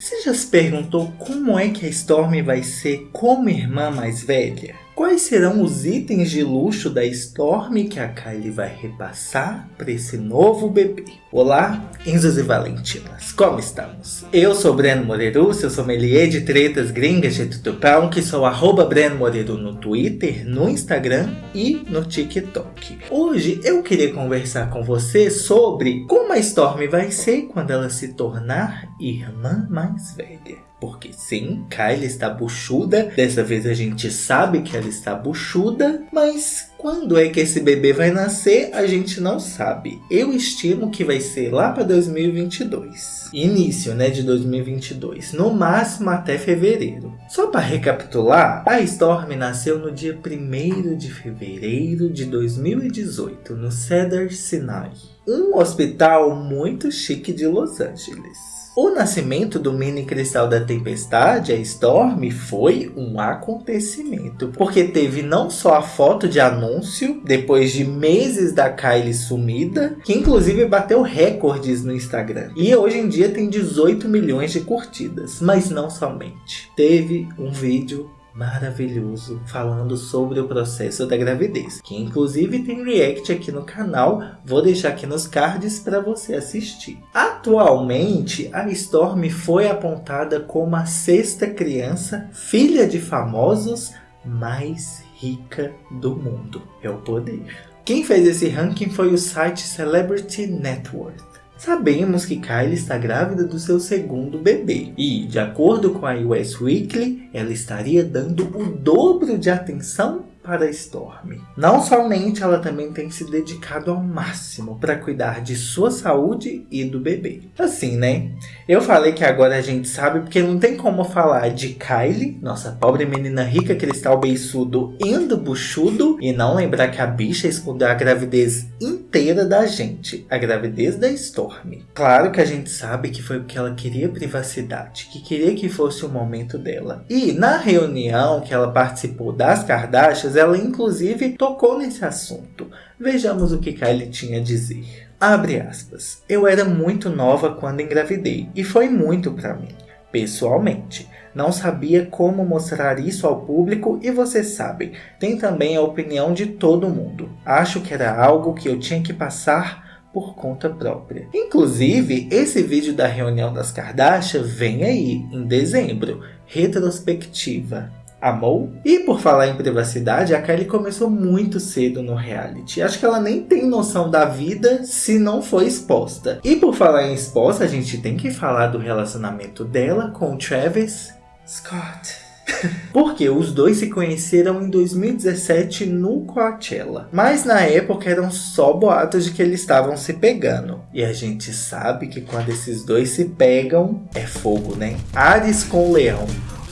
Você já se perguntou como é que a Storm vai ser como irmã mais velha? Quais serão os itens de luxo da Storm que a Kylie vai repassar para esse novo bebê? Olá, Enzos e Valentinas, como estamos? Eu sou Breno Moreiro, seu sommelier de tretas gringas de tutupão, que sou arroba Breno Moreiro no Twitter, no Instagram e no TikTok. Hoje eu queria conversar com você sobre como a Storm vai ser quando ela se tornar irmã mais velha. Porque sim, Kylie está buchuda. Dessa vez a gente sabe que ela está buchuda. Mas quando é que esse bebê vai nascer, a gente não sabe. Eu estimo que vai ser lá para 2022. Início né, de 2022. No máximo até fevereiro. Só para recapitular, a Storm nasceu no dia 1 de fevereiro de 2018. No Cedar Sinai. Um hospital muito chique de Los Angeles. O nascimento do mini cristal da tempestade, a Storm, foi um acontecimento, porque teve não só a foto de anúncio, depois de meses da Kylie sumida, que inclusive bateu recordes no Instagram. E hoje em dia tem 18 milhões de curtidas, mas não somente. Teve um vídeo maravilhoso falando sobre o processo da gravidez, que inclusive tem react aqui no canal, vou deixar aqui nos cards para você assistir. Atualmente, a Storm foi apontada como a sexta criança, filha de famosos, mais rica do mundo. É o poder. Quem fez esse ranking foi o site Celebrity Network. Sabemos que Kylie está grávida do seu segundo bebê e, de acordo com a US Weekly, ela estaria dando o dobro de atenção para Storm. Não somente ela também tem se dedicado ao máximo para cuidar de sua saúde e do bebê. Assim, né? Eu falei que agora a gente sabe porque não tem como falar de Kylie, nossa pobre menina rica, cristal beiçudo indo buchudo, e não lembrar que a bicha escondeu a gravidez inteira da gente, a gravidez da Storm. Claro que a gente sabe que foi porque ela queria privacidade, que queria que fosse o momento dela. E na reunião que ela participou das Kardashians, ela inclusive tocou nesse assunto. Vejamos o que Kylie tinha a dizer. Abre aspas. Eu era muito nova quando engravidei e foi muito para mim, pessoalmente. Não sabia como mostrar isso ao público e vocês sabem, tem também a opinião de todo mundo. Acho que era algo que eu tinha que passar por conta própria. Inclusive, esse vídeo da reunião das Kardashian vem aí, em dezembro, retrospectiva. Amou? E por falar em privacidade, a Kylie começou muito cedo no reality. Acho que ela nem tem noção da vida se não foi exposta. E por falar em exposta, a gente tem que falar do relacionamento dela com o Travis Scott. Porque os dois se conheceram em 2017 no Coachella. Mas na época eram só boatos de que eles estavam se pegando. E a gente sabe que quando esses dois se pegam, é fogo, né? Ares com Leão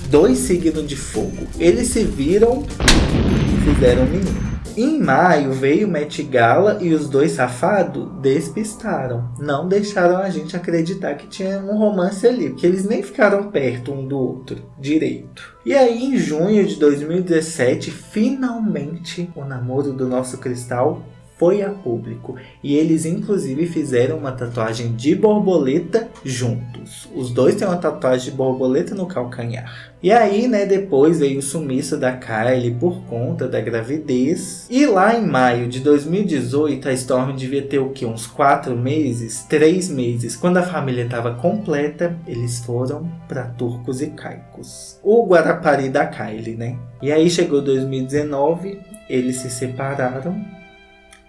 dois signos de fogo. Eles se viram e fizeram menino. Em maio veio Met Gala e os dois safados despistaram. Não deixaram a gente acreditar que tinha um romance ali, porque eles nem ficaram perto um do outro direito. E aí em junho de 2017, finalmente o namoro do nosso cristal foi a público e eles inclusive fizeram uma tatuagem de borboleta juntos. Os dois têm uma tatuagem de borboleta no calcanhar. E aí, né, depois veio o sumiço da Kylie por conta da gravidez. E lá em maio de 2018, a Storm devia ter o que? Uns 4 meses? 3 meses. Quando a família estava completa, eles foram para Turcos e Caicos. O Guarapari da Kylie, né? E aí chegou 2019, eles se separaram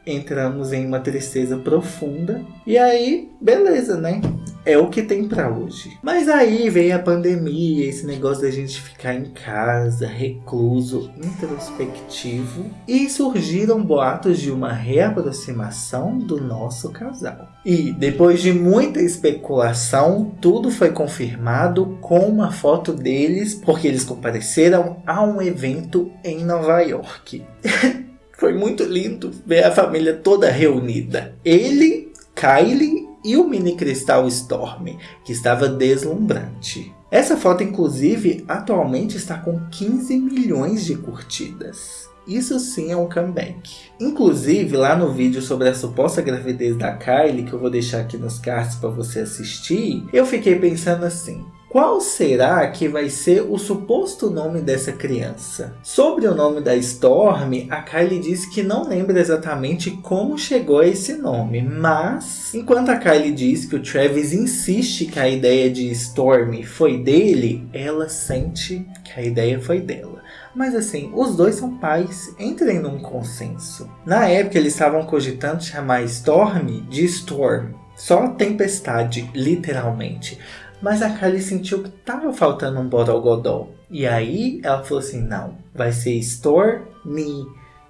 entramos em uma tristeza profunda. E aí, beleza, né? É o que tem para hoje. Mas aí veio a pandemia, esse negócio da gente ficar em casa, recluso, introspectivo. E surgiram boatos de uma reaproximação do nosso casal. E depois de muita especulação, tudo foi confirmado com uma foto deles, porque eles compareceram a um evento em Nova York. Foi muito lindo ver a família toda reunida. Ele, Kylie e o mini cristal Storm, que estava deslumbrante. Essa foto, inclusive, atualmente está com 15 milhões de curtidas. Isso sim é um comeback. Inclusive, lá no vídeo sobre a suposta gravidez da Kylie, que eu vou deixar aqui nos cards para você assistir, eu fiquei pensando assim, qual será que vai ser o suposto nome dessa criança? Sobre o nome da Storm, a Kylie disse que não lembra exatamente como chegou a esse nome, mas enquanto a Kylie diz que o Travis insiste que a ideia de Storm foi dele, ela sente que a ideia foi dela. Mas assim, os dois são pais, entrem num consenso. Na época eles estavam cogitando chamar Storm de Storm, só tempestade, literalmente. Mas a Kylie sentiu que tava faltando um borogodó. E aí ela falou assim, não, vai ser Stormy.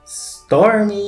Stormy!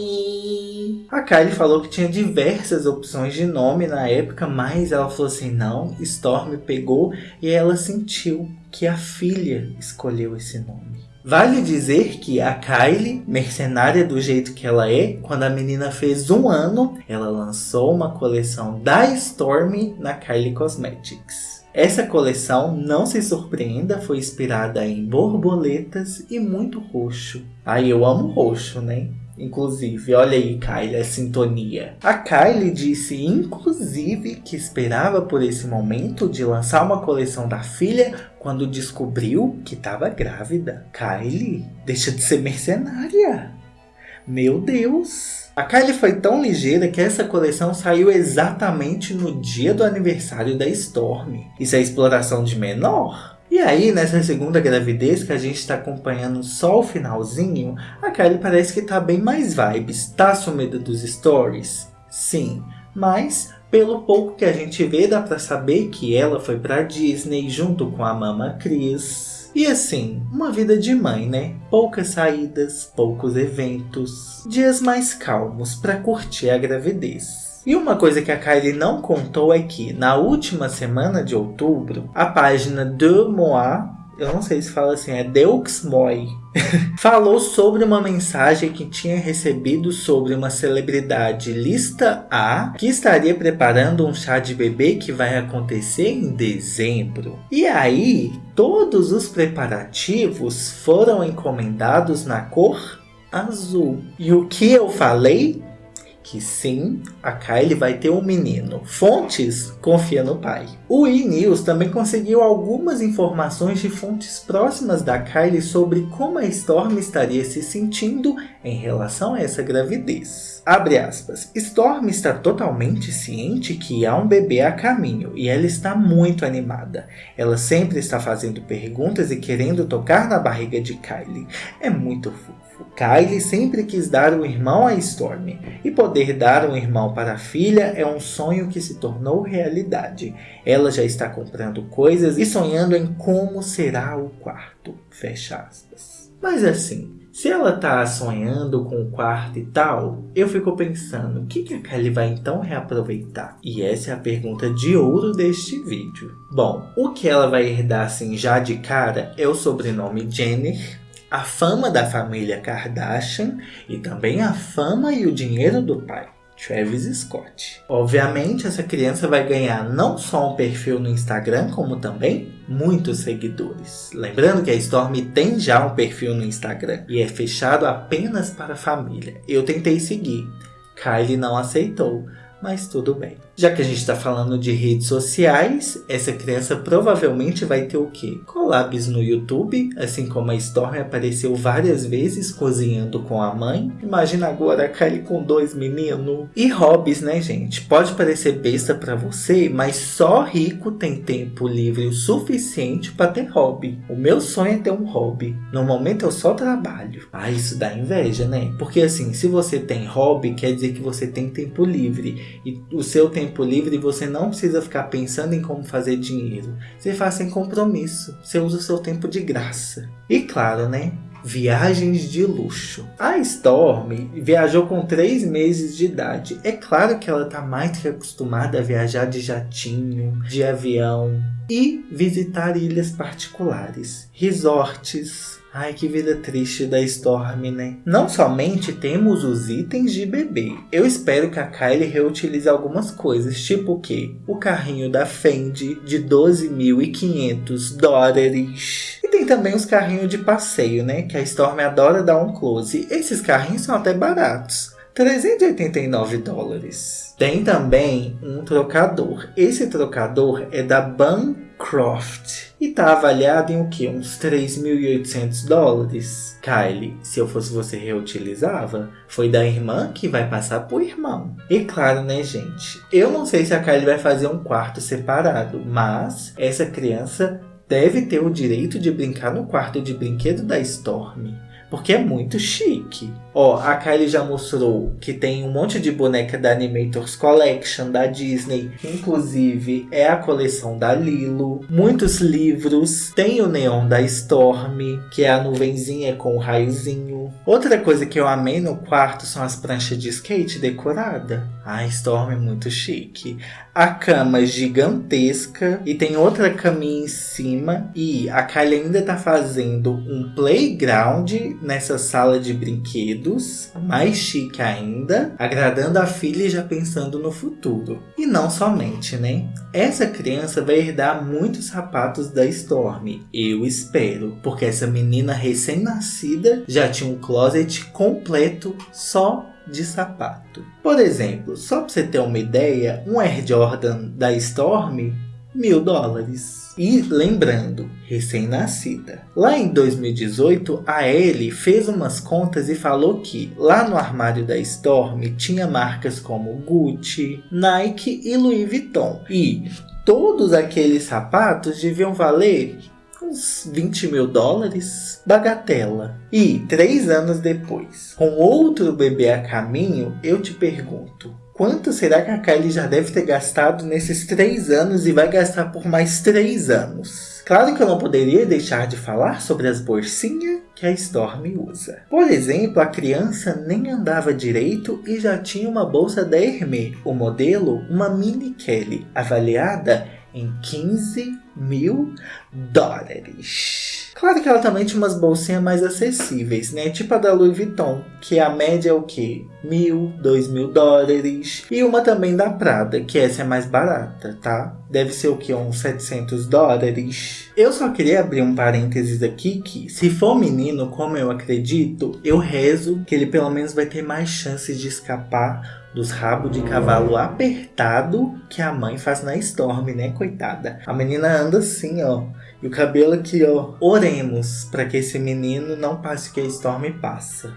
A Kylie falou que tinha diversas opções de nome na época, mas ela falou assim, não, Stormy pegou e ela sentiu que a filha escolheu esse nome. Vale dizer que a Kylie, mercenária do jeito que ela é, quando a menina fez um ano, ela lançou uma coleção da Stormy na Kylie Cosmetics. Essa coleção, não se surpreenda, foi inspirada em borboletas e muito roxo. Ai, eu amo roxo, né? Inclusive, olha aí, Kylie, a sintonia. A Kylie disse, inclusive, que esperava por esse momento de lançar uma coleção da filha quando descobriu que estava grávida. Kylie, deixa de ser mercenária. Meu Deus! A Kylie foi tão ligeira que essa coleção saiu exatamente no dia do aniversário da Storm. Isso é exploração de menor? E aí, nessa segunda gravidez que a gente está acompanhando só o finalzinho, a Kylie parece que tá bem mais vibes. Tá sumida dos stories? Sim, mas pelo pouco que a gente vê dá pra saber que ela foi pra Disney junto com a mama E assim, uma vida de mãe, né? Poucas saídas, poucos eventos, dias mais calmos para curtir a gravidez. E uma coisa que a Kylie não contou é que, na última semana de outubro, a página de Moa eu não sei se fala assim, é Deux falou sobre uma mensagem que tinha recebido sobre uma celebridade lista A que estaria preparando um chá de bebê que vai acontecer em dezembro. E aí, todos os preparativos foram encomendados na cor azul. E o que eu falei? Que sim, a Kylie vai ter um menino. Fontes confia no pai. O E-News também conseguiu algumas informações de fontes próximas da Kylie sobre como a Storm estaria se sentindo em relação a essa gravidez. Abre aspas. Storm está totalmente ciente que há um bebê a caminho e ela está muito animada. Ela sempre está fazendo perguntas e querendo tocar na barriga de Kylie. É muito fofo. Kylie sempre quis dar um irmão a Storm, e poder dar um irmão para a filha é um sonho que se tornou realidade. Ela já está comprando coisas e sonhando em como será o quarto. Fecha aspas. Mas assim, se ela tá sonhando com o quarto e tal, eu fico pensando, o que, que a Kylie vai então reaproveitar? E essa é a pergunta de ouro deste vídeo. Bom, o que ela vai herdar assim já de cara é o sobrenome Jenner, a fama da família Kardashian e também a fama e o dinheiro do pai. Travis Scott. Obviamente, essa criança vai ganhar não só um perfil no Instagram, como também muitos seguidores. Lembrando que a Storm tem já um perfil no Instagram e é fechado apenas para a família. Eu tentei seguir, Kylie não aceitou, mas tudo bem. Já que a gente está falando de redes sociais, essa criança provavelmente vai ter o quê? Collabs no YouTube, assim como a Storm apareceu várias vezes cozinhando com a mãe. Imagina agora a Kylie com dois meninos. E hobbies, né gente? Pode parecer besta para você, mas só rico tem tempo livre o suficiente para ter hobby. O meu sonho é ter um hobby. No momento eu só trabalho. Ah, isso dá inveja, né? Porque assim, se você tem hobby, quer dizer que você tem tempo livre. E o seu tempo tempo livre você não precisa ficar pensando em como fazer dinheiro. Você faz sem compromisso. Você usa o seu tempo de graça. E claro, né? Viagens de luxo. A Storm viajou com 3 meses de idade. É claro que ela está mais que acostumada a viajar de jatinho, de avião e visitar ilhas particulares, resorts, Ai, que vida triste da Storm, né? Não somente temos os itens de bebê. Eu espero que a Kylie reutilize algumas coisas, tipo o quê? O carrinho da Fendi de 12.500 dólares. E tem também os carrinhos de passeio, né? Que a Storm adora dar um close. Esses carrinhos são até baratos. 389 dólares. Tem também um trocador. Esse trocador é da Bancroft e está avaliado em o que? Uns 3.800 dólares. Kylie, se eu fosse você reutilizava, foi da irmã que vai passar pro irmão. E claro, né, gente? Eu não sei se a Kylie vai fazer um quarto separado, mas essa criança deve ter o direito de brincar no quarto de brinquedo da Storm. Porque é muito chique. Ó, a Kylie já mostrou que tem um monte de boneca da Animators Collection da Disney. Inclusive, é a coleção da Lilo. Muitos livros. Tem o neon da Storm, que é a nuvenzinha com o raiozinho. Outra coisa que eu amei no quarto são as pranchas de skate decorada. A Storm é muito chique. A cama gigantesca e tem outra caminha em cima. E a Kylie ainda tá fazendo um playground nessa sala de brinquedos mais chique ainda, agradando a filha e já pensando no futuro. E não somente, né? Essa criança vai herdar muitos sapatos da Storm, eu espero, porque essa menina recém-nascida já tinha um closet completo só de sapato. Por exemplo, só para você ter uma ideia, um Air Jordan da Storm, mil dólares. E lembrando, recém-nascida. Lá em 2018, a Ellie fez umas contas e falou que lá no armário da Storm tinha marcas como Gucci, Nike e Louis Vuitton. E todos aqueles sapatos deviam valer uns 20 mil dólares, bagatela. E três anos depois, com outro bebê a caminho, eu te pergunto, Quanto será que a Kylie já deve ter gastado nesses três anos e vai gastar por mais três anos? Claro que eu não poderia deixar de falar sobre as bolsinhas que a Storm usa. Por exemplo, a criança nem andava direito e já tinha uma bolsa da Hermès, o modelo uma Mini Kelly, avaliada em 15 mil dólares. Claro que ela também tinha umas bolsinhas mais acessíveis, né? Tipo a da Louis Vuitton, que a média é o quê? Mil, dois mil dólares. E uma também da Prada, que essa é mais barata, tá? Deve ser o que? Uns 700 dólares. Eu só queria abrir um parênteses aqui que, se for menino, como eu acredito, eu rezo que ele pelo menos vai ter mais chances de escapar dos rabos de cavalo apertado que a mãe faz na Storm, né, coitada? A menina anda assim, ó, e o cabelo aqui, ó. Oremos para que esse menino não passe o que a Storm passa.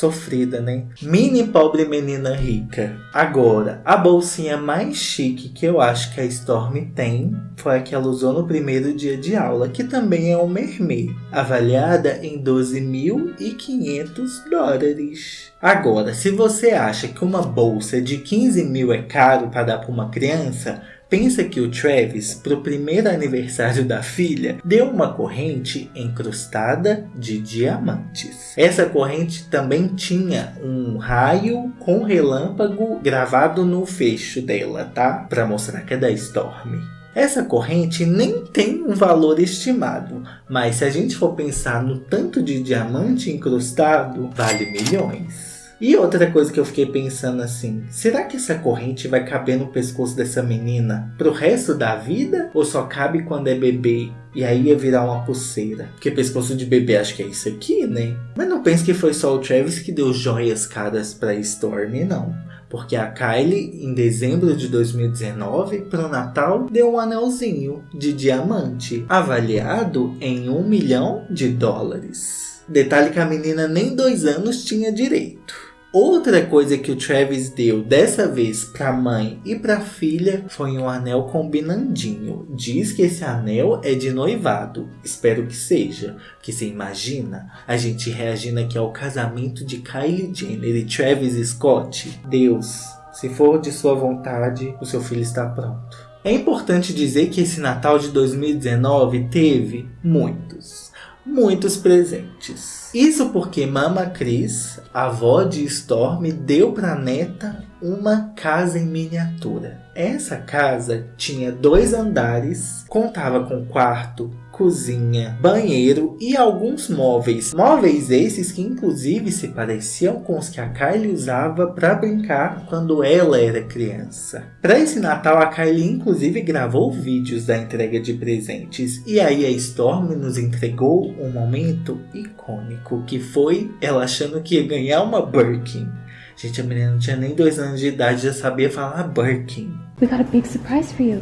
Sofrida, né? Mini pobre menina rica. Agora, a bolsinha mais chique que eu acho que a Storm tem foi a que ela usou no primeiro dia de aula, que também é um mermê, avaliada em 12.500 dólares. Agora, se você acha que uma bolsa de 15 mil é caro para dar para uma criança, Pensa que o Travis, para o primeiro aniversário da filha, deu uma corrente encrustada de diamantes. Essa corrente também tinha um raio com relâmpago gravado no fecho dela, tá? Para mostrar que é da Storm. Essa corrente nem tem um valor estimado, mas se a gente for pensar no tanto de diamante incrustado, vale milhões. E outra coisa que eu fiquei pensando assim, será que essa corrente vai caber no pescoço dessa menina pro resto da vida? Ou só cabe quando é bebê e aí ia virar uma pulseira? Porque pescoço de bebê acho que é isso aqui, né? Mas não pense que foi só o Travis que deu joias caras pra Storm, não. Porque a Kylie, em dezembro de 2019, para o Natal, deu um anelzinho de diamante, avaliado em um milhão de dólares. Detalhe que a menina nem dois anos tinha direito. Outra coisa que o Travis deu dessa vez para a mãe e para a filha foi um anel combinandinho. Diz que esse anel é de noivado. Espero que seja. Que você imagina a gente reagindo aqui ao casamento de Kylie Jenner e Travis Scott? Deus, se for de sua vontade, o seu filho está pronto. É importante dizer que esse Natal de 2019 teve muitos, muitos presentes. Isso porque Mama Cris, avó de Storm, deu para neta uma casa em miniatura. Essa casa tinha dois andares, contava com quarto, cozinha, banheiro e alguns móveis. Móveis esses que inclusive se pareciam com os que a Kylie usava para brincar quando ela era criança. Para esse Natal a Kylie inclusive gravou vídeos da entrega de presentes e aí a Storm nos entregou um momento icônico que foi ela achando que ia ganhar uma Birkin. Gente, a menina não tinha nem dois anos de idade, já sabia falar Birkin. We got a big surprise for you.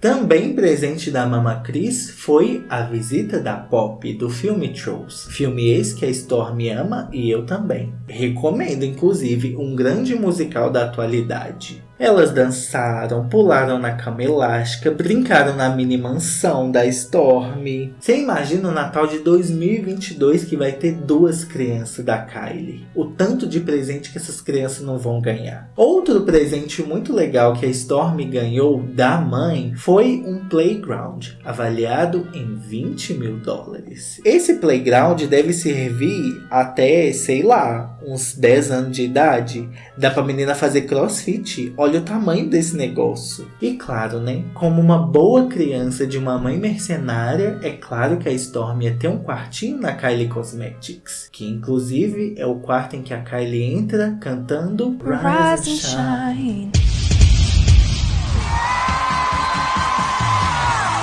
Também presente da Mama Cris foi a visita da Pop do filme Trolls. Filme esse que a Storm ama e eu também. Recomendo, inclusive, um grande musical da atualidade. Elas dançaram, pularam na cama elástica, brincaram na mini mansão da Storm. Você imagina o Natal de 2022 que vai ter duas crianças da Kylie. O tanto de presente que essas crianças não vão ganhar. Outro presente muito legal que a Storm ganhou da mãe foi um playground, avaliado em 20 mil dólares. Esse playground deve servir até, sei lá, uns 10 anos de idade. Dá pra menina fazer crossfit. Olha Olha o tamanho desse negócio. E claro, né? Como uma boa criança de uma mãe mercenária, é claro que a Storm ia ter um quartinho na Kylie Cosmetics. Que inclusive é o quarto em que a Kylie entra cantando Rise and Shine.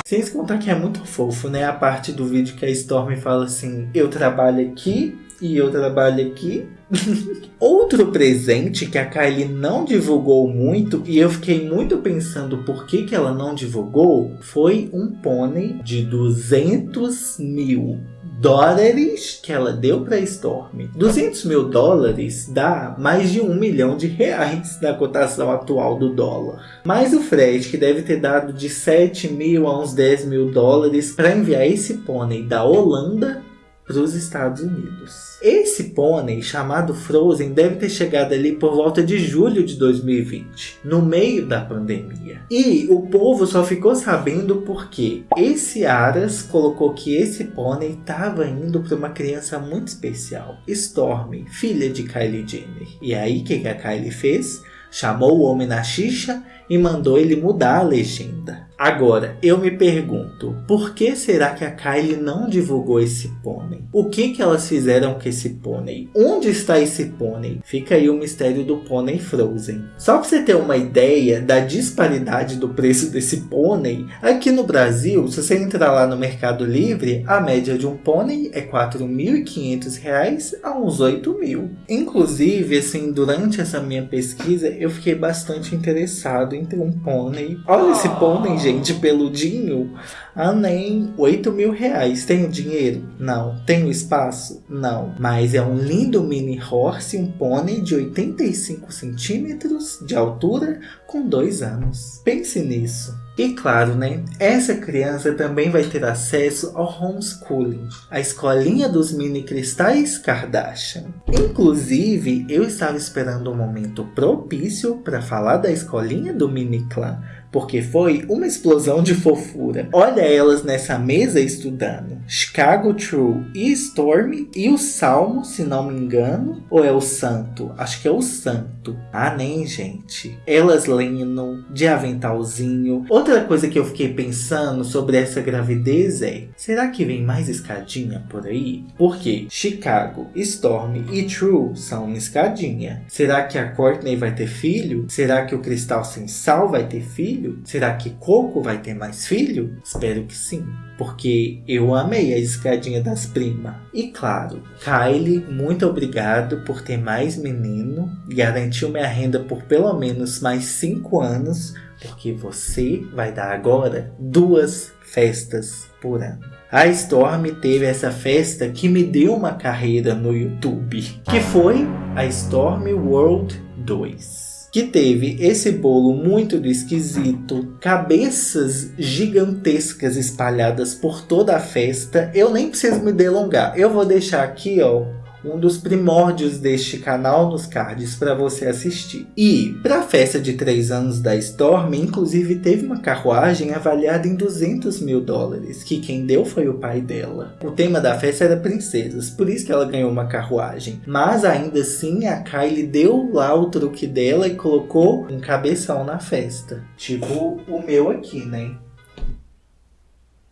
Sem contar que é muito fofo, né? A parte do vídeo que a Storm fala assim: Eu trabalho aqui e eu trabalho aqui. Outro presente que a Kylie não divulgou muito e eu fiquei muito pensando por que, que ela não divulgou foi um pônei de 200 mil dólares que ela deu para Storm. 200 mil dólares dá mais de um milhão de reais na cotação atual do dólar. Mais o frete que deve ter dado de 7 mil a uns 10 mil dólares para enviar esse pônei da Holanda para os Estados Unidos. Esse pônei, chamado Frozen, deve ter chegado ali por volta de julho de 2020, no meio da pandemia. E o povo só ficou sabendo porque esse Aras colocou que esse pônei estava indo para uma criança muito especial, Stormy, filha de Kylie Jenner. E aí, o que, que a Kylie fez? Chamou o homem na xixa e mandou ele mudar a legenda. Agora, eu me pergunto, por que será que a Kylie não divulgou esse pônei? O que que elas fizeram com esse pônei? Onde está esse pônei? Fica aí o mistério do pônei Frozen. Só para você ter uma ideia da disparidade do preço desse pônei, aqui no Brasil, se você entrar lá no Mercado Livre, a média de um pônei é R$ 4.500 a uns R$ 8.000. Inclusive, assim, durante essa minha pesquisa, eu fiquei bastante interessado em ter um pônei. Olha esse pônei, gente gente, peludinho, ah, nem 8 mil reais. Tenho dinheiro? Não. Tenho espaço? Não. Mas é um lindo mini horse, um pônei de 85 centímetros de altura com dois anos. Pense nisso. E claro, né? Essa criança também vai ter acesso ao homeschooling, a escolinha dos mini cristais Kardashian. Inclusive, eu estava esperando um momento propício para falar da escolinha do mini clã, porque foi uma explosão de fofura. Olha elas nessa mesa estudando. Chicago True e Storm e o Salmo, se não me engano, ou é o Santo? Acho que é o Santo. Ah, nem, gente. Elas lendo, de aventalzinho. Outra coisa que eu fiquei pensando sobre essa gravidez é, será que vem mais escadinha por aí? Porque Chicago, Storm e True são uma escadinha. Será que a Courtney vai ter filho? Será que o Cristal Sem Sal vai ter filho? Filho? Será que Coco vai ter mais filho? Espero que sim, porque eu amei a escadinha das primas. E claro, Kylie, muito obrigado por ter mais menino, garantiu minha renda por pelo menos mais 5 anos, porque você vai dar agora duas festas por ano. A Storm teve essa festa que me deu uma carreira no YouTube, que foi a Storm World 2 que teve esse bolo muito esquisito, cabeças gigantescas espalhadas por toda a festa. Eu nem preciso me delongar, eu vou deixar aqui ó, um dos primórdios deste canal nos cards para você assistir. E para a festa de 3 anos da Storm, inclusive teve uma carruagem avaliada em 200 mil dólares, que quem deu foi o pai dela. O tema da festa era princesas, por isso que ela ganhou uma carruagem. Mas ainda assim a Kylie deu lá o truque dela e colocou um cabeção na festa. Tipo o meu aqui, né?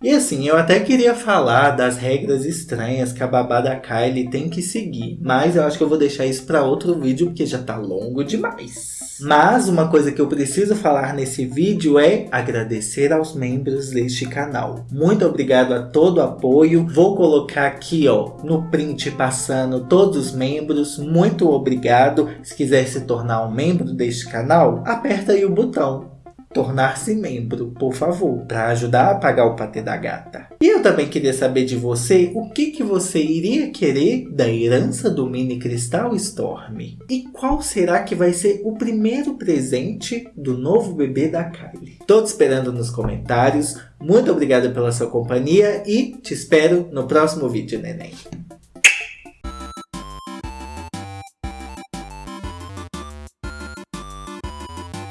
E assim, eu até queria falar das regras estranhas que a babá da Kylie tem que seguir, mas eu acho que eu vou deixar isso para outro vídeo porque já tá longo demais. Mas uma coisa que eu preciso falar nesse vídeo é agradecer aos membros deste canal. Muito obrigado a todo o apoio. Vou colocar aqui ó, no print passando todos os membros. Muito obrigado. Se quiser se tornar um membro deste canal, aperta aí o botão tornar-se membro, por favor, para ajudar a pagar o patê da gata. E eu também queria saber de você o que, que você iria querer da herança do Mini Cristal Storm. E qual será que vai ser o primeiro presente do novo bebê da Kylie? Tô te esperando nos comentários. Muito obrigado pela sua companhia e te espero no próximo vídeo, neném.